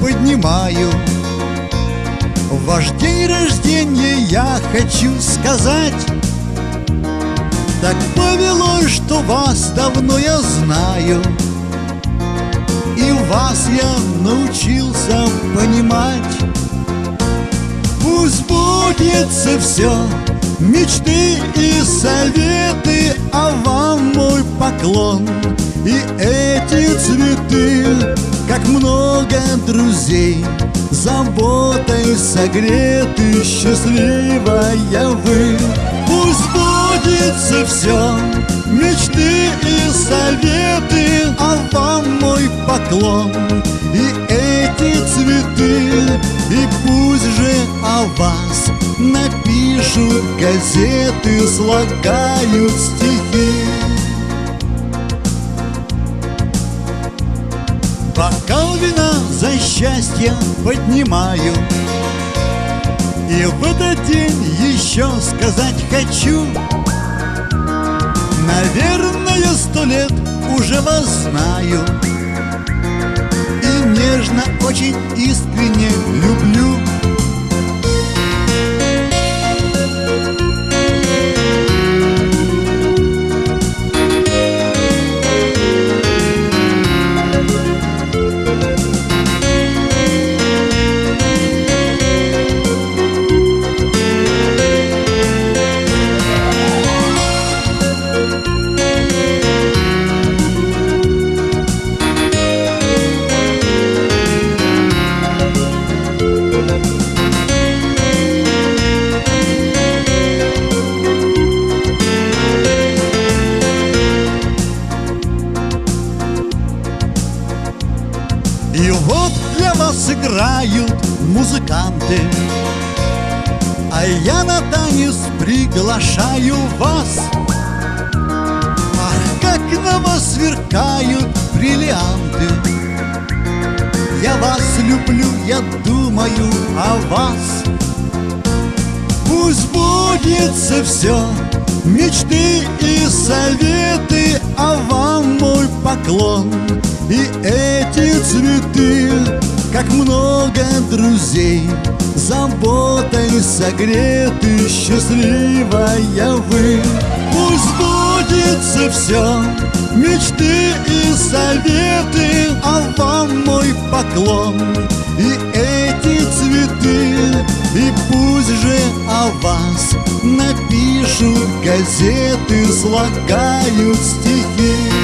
поднимаю. Ваш день рождения я хочу сказать. Так повелось, что вас давно я знаю. И вас я научился понимать. Пусть будет все Мечты и советы, а вам мой поклон. И эти цветы, как много друзей Заботой согреты, счастливая вы. Пусть будет все, мечты и советы А вам мой поклон. И эти цветы И пусть же о вас напишут газеты Слагают стихи Бокал вина за счастье поднимаю. И в этот день еще сказать хочу. Наверное, сто лет уже вас знаю. И нежно, очень искренне люблю играют музыканты. А я на танец приглашаю вас. Ах, как на вас сверкают бриллианты. Я вас люблю, я думаю о вас. Пусть будет все Мечты и советы, а вам мой поклон. И эти цветы, как много друзей Заботой согреты, счастливая вы. Пусть будет все, мечты и советы А вам мой поклон. И эти цветы И пусть же о вас напишут газеты Слагают стихи